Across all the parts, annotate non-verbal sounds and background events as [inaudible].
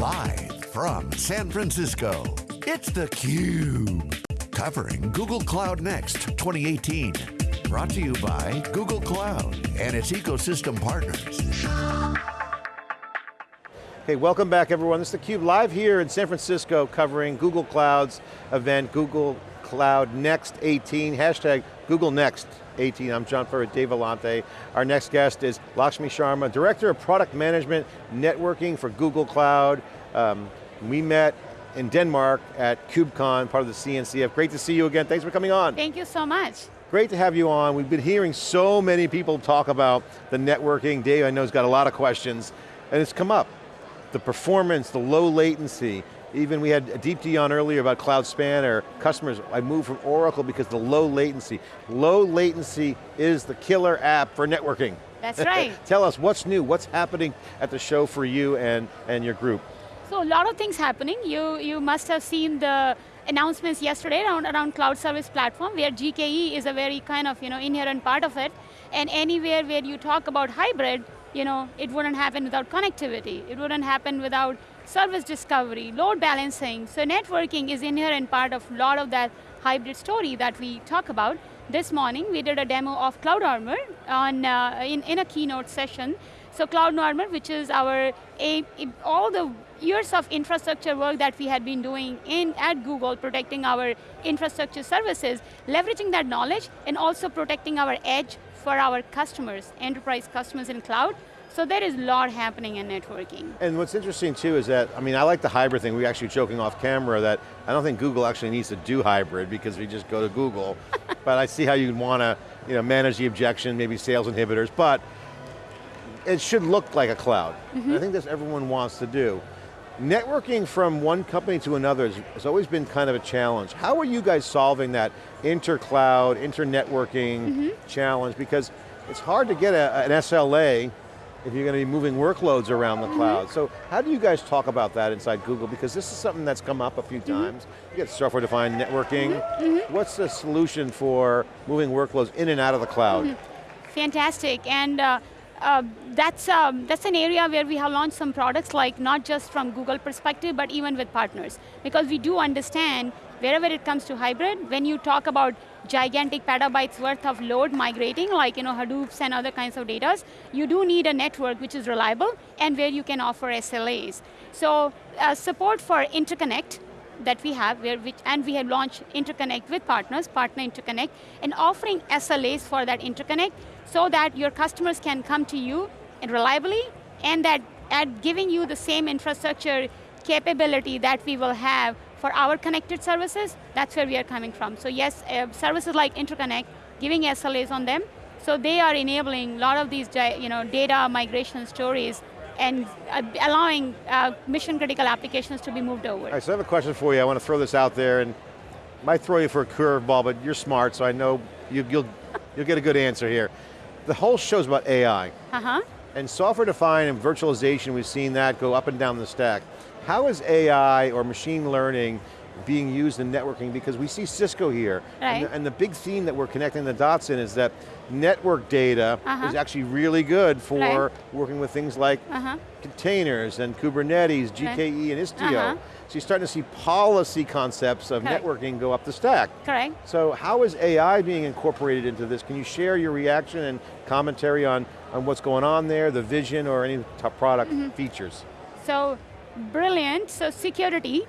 Live from San Francisco, it's theCUBE. Covering Google Cloud Next 2018. Brought to you by Google Cloud and its ecosystem partners. Hey, welcome back everyone. This is theCUBE live here in San Francisco covering Google Cloud's event, Google Cloud Next 18, hashtag Google Next 18. I'm John Furrier, Dave Vellante. Our next guest is Lakshmi Sharma, Director of Product Management Networking for Google Cloud. Um, we met in Denmark at KubeCon, part of the CNCF. Great to see you again, thanks for coming on. Thank you so much. Great to have you on. We've been hearing so many people talk about the networking. Dave, I know, has got a lot of questions, and it's come up. The performance, the low latency, even we had Deepti on earlier about Cloud Spanner. Customers, I moved from Oracle because the low latency. Low latency is the killer app for networking. That's [laughs] right. Tell us what's new, what's happening at the show for you and, and your group? So a lot of things happening. You, you must have seen the announcements yesterday around, around cloud service platform where GKE is a very kind of you know, inherent part of it. And anywhere where you talk about hybrid, you know, it wouldn't happen without connectivity. It wouldn't happen without service discovery, load balancing. So networking is inherent part of a lot of that hybrid story that we talk about. This morning we did a demo of Cloud Armor on, uh, in, in a keynote session. So Cloud Armor, which is our, a, all the years of infrastructure work that we had been doing in at Google, protecting our infrastructure services, leveraging that knowledge and also protecting our edge for our customers, enterprise customers in cloud, so there is a lot happening in networking. And what's interesting too is that, I mean, I like the hybrid thing. We were actually joking off camera that I don't think Google actually needs to do hybrid because we just go to Google. [laughs] but I see how you'd want to you know, manage the objection, maybe sales inhibitors, but it should look like a cloud. Mm -hmm. I think that's everyone wants to do. Networking from one company to another has always been kind of a challenge. How are you guys solving that inter-cloud, inter-networking mm -hmm. challenge? Because it's hard to get a, an SLA if you're going to be moving workloads around the mm -hmm. cloud. So how do you guys talk about that inside Google? Because this is something that's come up a few mm -hmm. times. You get software-defined networking. Mm -hmm. What's the solution for moving workloads in and out of the cloud? Mm-hmm. Fantastic, and uh, uh, that's, um, that's an area where we have launched some products like not just from Google perspective, but even with partners. Because we do understand wherever it comes to hybrid, when you talk about gigantic petabytes worth of load migrating, like you know, Hadoops and other kinds of data, you do need a network which is reliable and where you can offer SLAs. So uh, support for interconnect, that we have, where which, and we have launched interconnect with partners, partner interconnect, and offering SLAs for that interconnect so that your customers can come to you and reliably and that at giving you the same infrastructure capability that we will have for our connected services, that's where we are coming from. So yes, uh, services like interconnect, giving SLAs on them, so they are enabling a lot of these you know, data migration stories and uh, allowing uh, mission critical applications to be moved over. All right, so I have a question for you. I want to throw this out there and might throw you for a curveball, but you're smart, so I know you, will you'll, you'll get a good answer here. The whole show's about AI. Uh-huh. And software defined and virtualization, we've seen that go up and down the stack. How is AI or machine learning being used in networking? Because we see Cisco here, right. and, the, and, the, big theme that we're connecting the dots in is that network data uh -huh. is actually really good for right. working with things like uh -huh. containers and Kubernetes, GKE right. and Istio. Uh -huh. So you're starting to see policy concepts of Correct. networking go up the stack. Correct. So how is AI being incorporated into this? Can you share your reaction and commentary on, on what's going on there, the vision or any top product mm -hmm. features? So, brilliant, so security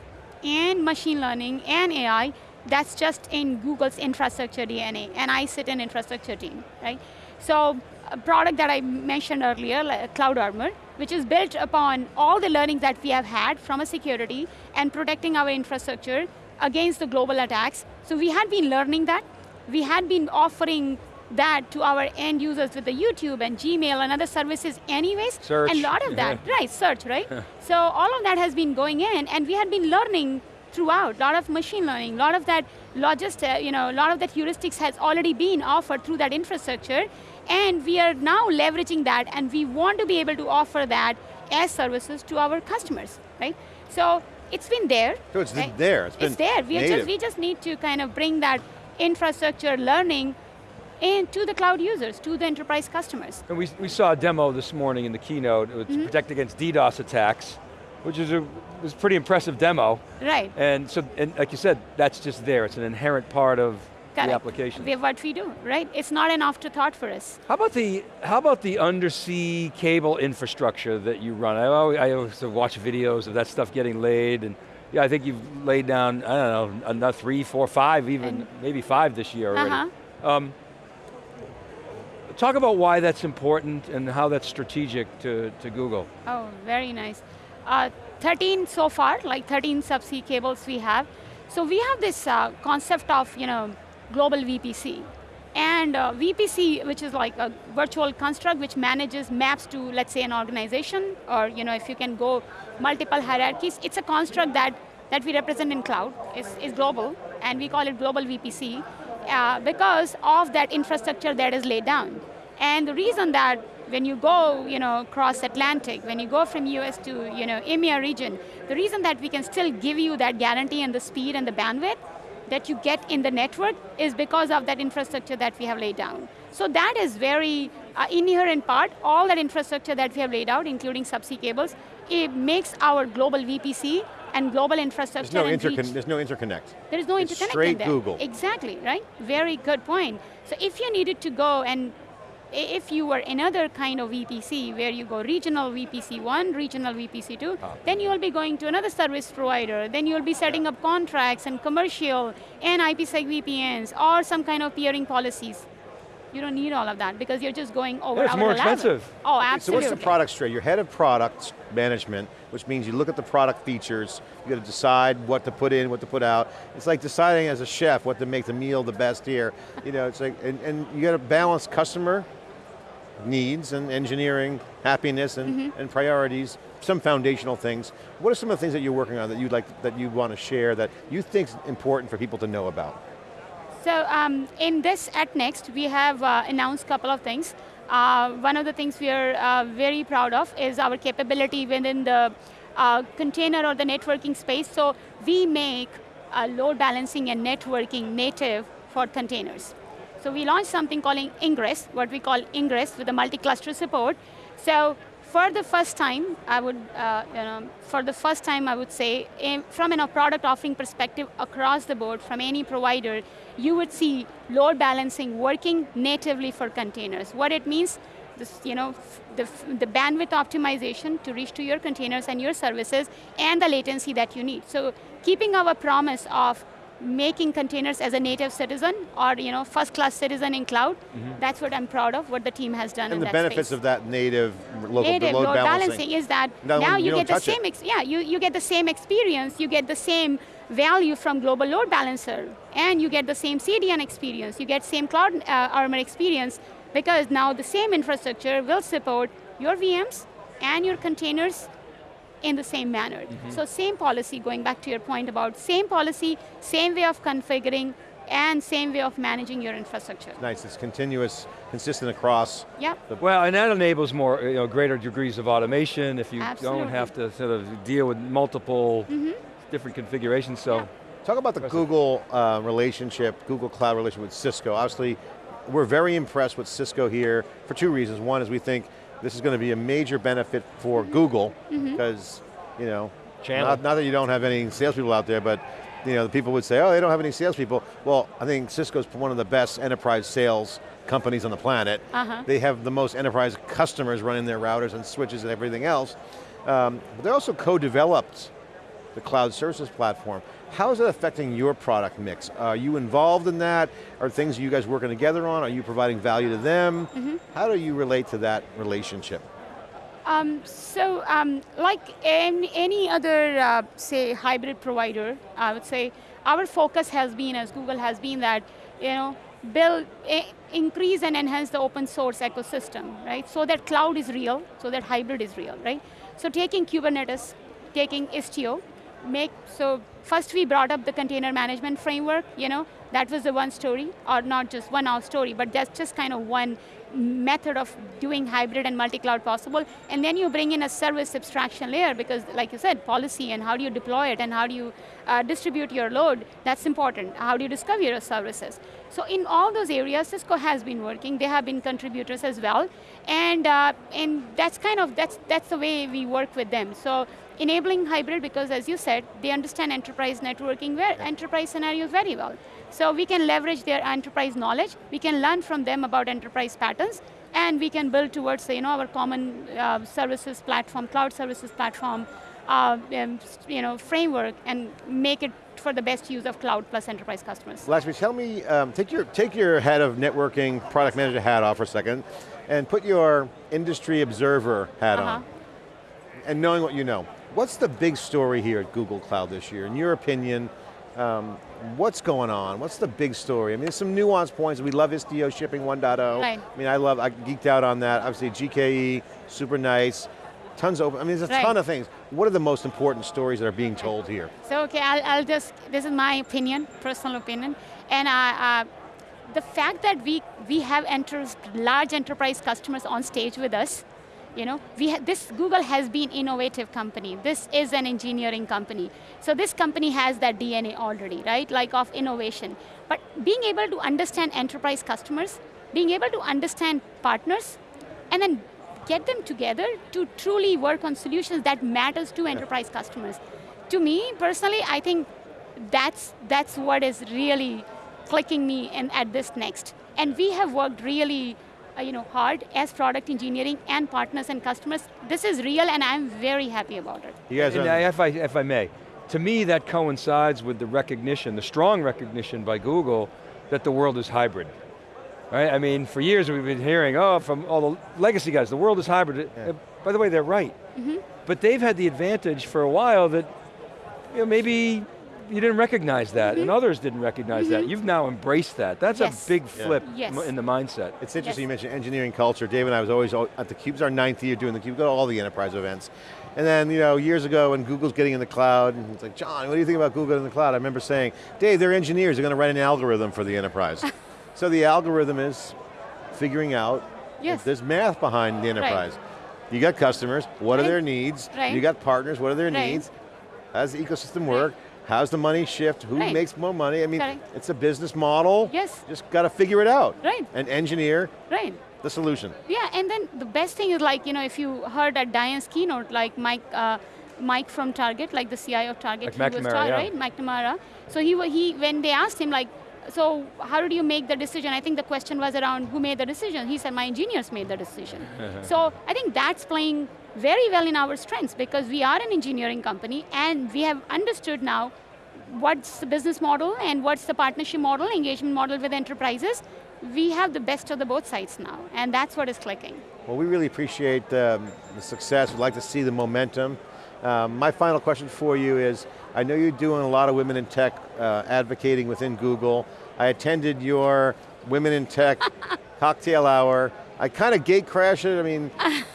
and machine learning and AI, that's just in Google's infrastructure DNA, and I sit in infrastructure team, right? So, a product that I mentioned earlier, like Cloud Armor, which is built upon all the learnings that we have had from a security and protecting our infrastructure against the global attacks. So we had been learning that. We had been offering that to our end users with the YouTube and Gmail and other services anyways. Search. And a lot of that, [laughs] right, search, right? [laughs] so all of that has been going in and we had been learning throughout, a lot of machine learning, a lot of that logist, uh, you know, a lot of that heuristics has already been offered through that infrastructure and we are now leveraging that and we want to be able to offer that as services to our customers, right? So it's been there. So it's right? there, it's, it's there. We just, we just need to kind of bring that infrastructure learning and to the cloud users, to the enterprise customers. And we, we saw a demo this morning in the keynote, it's mm -hmm. protect against DDoS attacks. which is a was pretty impressive demo. Right. And so, and like you said, that's just there. It's an inherent part of Correct. the application. We- what we do, right? It's not an afterthought for us. How about the how about the undersea cable infrastructure that you run? I always, I always watch videos of that stuff getting laid, and yeah, I think you've laid down I don't know another three, four, five, even And- maybe five this year already. Uh-huh. Um, talk about why that's important and how that's strategic to, to Google. Oh, very nice. Uh, 13 so far, like 13 subsea cables we have. So we have this uh, concept of, you know, global VPC. And uh, VPC, which is like a virtual construct which manages maps to, let's say, an organization, or you know, if you can go multiple hierarchies, it's a construct that, that we represent in cloud, is, is global, and we call it global VPC, uh, because of that infrastructure that is laid down. And the reason that when you go, you know, cross Atlantic, when you go from US to, you know, EMEA region, the reason that we can still give you that guarantee and the speed and the bandwidth that you get in the network is because of that infrastructure that we have laid down. So that is very uh, inherent part, all that infrastructure that we have laid out, including subsea cables, it makes our global VPC and global infrastructure There's no, and reach- intercon there's no interconnect. there is no It's interconnect straight there. Google. Exactly, right? Very good point. So if you needed to go and if you were another kind of VPC where you go regional VPC 1, regional VPC 2, Ah. then you will be going to another service provider, then you will be setting up contracts and commercial and IPsec VPNs or some kind of peering policies. You don't need all of that because you're just going over Yeah, it's more level. expensive. Oh, absolutely. So what's the product straight? You're head of product management, which means you look at the product features, you got to decide what to put in, what to put out. It's like deciding as a chef what to make the meal the best here. [laughs] You know, it's like, and, and you got to balance customer needs and engineering, happiness and, Mm-hmm. and priorities, some foundational things. What are some of the things that you're working on that you'd like, that you want to share that you think is important for people to know about? So um, in this at Next, we have uh, announced a couple of things. Uh, one of the things we are uh, very proud of is our capability within the uh, container or the networking space. So we make load balancing and networking native for containers. So we launched something called Ingress, what we call Ingress with a multi-cluster support. So for the first time, I would, uh, you know, for the first time I would say, in, from a product offering perspective across the board from any provider, you would see load balancing working natively for containers. What it means, this, you know, the, the bandwidth optimization to reach to your containers and your services and the latency that you need. So keeping our promise of making containers as a native citizen or you know first class citizen in cloud, that's what I'm proud of, what the team has done. And the benefits space of that native local native load, balancing. balancing is that No, now you you, get the same, ex- yeah, you, you get the same experience, you get the same value from global load balancer, and you get the same CDN experience, you get same cloud uh, armor experience, because now the same infrastructure will support your VMs and your containers in the same manner. Mm-hmm. So same policy, going back to your point about same policy, same way of configuring, and same way of managing your infrastructure. Nice, it's continuous, consistent across. Yeah. Well, and that enables more, you know, greater degrees of automation if you Absolutely. don't have to sort of deal with multiple different configurations, so. Yeah. Talk about the Google uh, relationship, Google Cloud relationship with Cisco. Obviously, we're very impressed with Cisco here for two reasons. One is we think this is going to be a major benefit for Google because, you know, Channel. not, not that you don't have any salespeople out there, but you know, the people would say, oh, they don't have any salespeople. Well, I think Cisco's one of the best enterprise sales companies on the planet. Uh-huh. They have the most enterprise customers running their routers and switches and everything else. Um, but they also co-developed the cloud services platform. How is that affecting your product mix? Are you involved in that? Are things you guys working together on? Are you providing value to them? Mm-hmm. How do you relate to that relationship? Um, so, um, like any, any other, uh, say, hybrid provider, I would say our focus has been, as Google has been, that you know, build, increase and enhance the open source ecosystem, right? So that cloud is real, so that hybrid is real, right? So taking Kubernetes, taking Istio, make so first we brought up the container management framework. You know, that was the one story, or not just one off story, but that's just kind of one method of doing hybrid and multi-cloud possible. And then you bring in a service abstraction layer because, like you said, policy and how do you deploy it and how do you uh, distribute your load, that's important. How do you discover your services? So in all those areas, Cisco has been working. They have been contributors as well. And, uh, and that's kind of, that's, that's the way we work with them. So enabling hybrid because as you said, they understand enterprise networking, where enterprise scenarios very well. So we can leverage their enterprise knowledge, we can learn from them about enterprise patterns, and we can build towards you know, our common uh, services platform, cloud services platform, uh, um, you know, framework, and make it for the best use of cloud plus enterprise customers. Lakshmi, tell me, um, take, your, take your head of networking, product manager hat off for a second, and put your industry observer hat uh -huh. on. And knowing what you know, what's the big story here at Google Cloud this year? In your opinion, um, what's going on? What's the big story? I mean, there's some nuance points. We love Istio shipping 1.0. Right. I mean, I love, I geeked out on that. Obviously GKE, super nice. Tons of open, I mean, there's a right. ton of things. What are the most important stories that are being told here? So, okay, I'll, I'll just, this is my opinion, personal opinion. And uh, uh, the fact that we, we have enters, large enterprise customers on stage with us, you know, we this Google has been innovative company. This is an engineering company. So this company has that DNA already, right? Like of innovation. But being able to understand enterprise customers, being able to understand partners, and then get them together to truly work on solutions that matters to enterprise customers. To me, personally, I think that's, that's what is really clicking me in, at this next. And we have worked really you know, hard as product engineering and partners and customers. This is real and I'm very happy about it. You guys and if, I, if I may, to me that coincides with the recognition, the strong recognition by Google that the world is hybrid. Right? I mean, for years we've been hearing, oh, from all the legacy guys, the world is hybrid. Yeah. Uh, by the way, they're right. Mm -hmm. But they've had the advantage for a while that you know, maybe you didn't recognize that, mm -hmm. and mm-hmm. others didn't recognize mm -hmm. that. Mm-hmm. You've now embraced that. That's yes. a big flip yeah. yes. in the mindset. It's interesting yes. you mentioned engineering culture. Dave and I was always at the Cube's our ninth year doing the Cube, go to all the enterprise events. And then, you know, years ago when Google's getting in the cloud, and it's like, John, what do you think about Google in the cloud? I remember saying, Dave, they're engineers, they're going to write an algorithm for the enterprise. [laughs] so the algorithm is figuring out yes. there's math behind the enterprise. Right. You got customers, what right. are their needs? Right. You got partners, what are their needs? How does the ecosystem work? How's the money shift? Who right. makes more money? I mean, Correct. it's a business model. Yes. Just got to figure it out. Right. And engineer right. the solution. Yeah, and then the best thing is like, you know, if you heard at Diane's keynote, like Mike, uh, Mike from Target, like the CIO of Target, like he McNamara, was yeah. right, McNamara. So he, he, when they asked him like, so how did you make the decision? I think the question was around who made the decision. He said, my engineers made the decision. [laughs] so I think that's playing very well in our strengths because we are an engineering company and we have understood now what's the business model and what's the partnership model, engagement model with enterprises, we have the best of the both sides now, and that's what is clicking. Well, we really appreciate um, the success. We'd like to see the momentum. Um, my final question for you is, I know you're doing a lot of women in tech uh, advocating within Google. I attended your Women in Tech [laughs] cocktail hour. I kind of gate crashed it. I mean,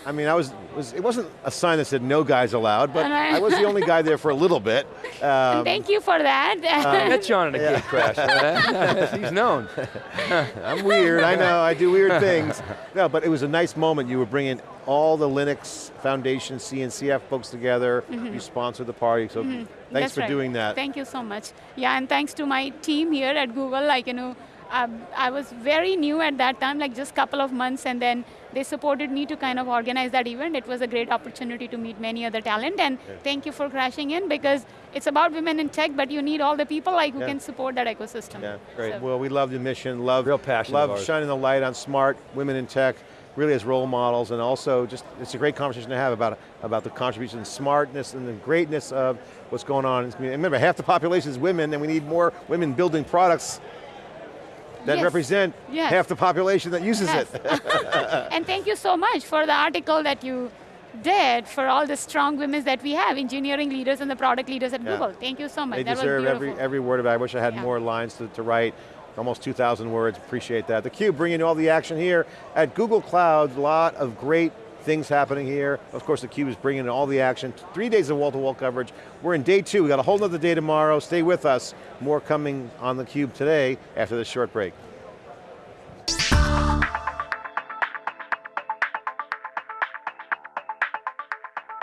I mean, I was, was, it wasn't a sign that said no guys allowed, but I was the only guy there for a little bit. Um, thank you for that. Um, met John in a yeah. gate crash. [laughs] He's known. [laughs] I'm weird. I know. I do weird things. No, but it was a nice moment. You were bringing all the Linux Foundation CNCF folks together. Mm -hmm. You sponsored the party, so mm -hmm. thanks That's for right. doing that. Thank you so much. Yeah, and thanks to my team here at Google. Like you know um, I was very new at that time, like just a couple of months, and then they supported me to kind of organize that event. It was a great opportunity to meet many other talent, and yeah. thank you for crashing in, because it's about women in tech, but you need all the people like who yeah. can support that ecosystem. Yeah, great. So. Well, we love the mission, love, Real passion love shining the light on smart women in tech, really as role models, and also just, it's a great conversation to have about, about the contribution, smartness, and the greatness of what's going on in this community. Remember, half the population is women, and we need more women building products that yes. represent yes. half the population that uses yes. it. [laughs] [laughs] and thank you so much for the article that you did for all the strong women that we have, engineering leaders and the product leaders at yeah. Google. Thank you so much. They that deserve every, every word of it. I wish I had yeah. more lines to, to write. Almost 2,000 words, appreciate that. theCUBE bringing all the action here at Google Cloud. A lot of great things happening here. Of course, theCUBE is bringing in all the action. Three days of wall-to-wall -wall coverage. We're in day two. We got a whole other day tomorrow. Stay with us. More coming on theCUBE today after this short break.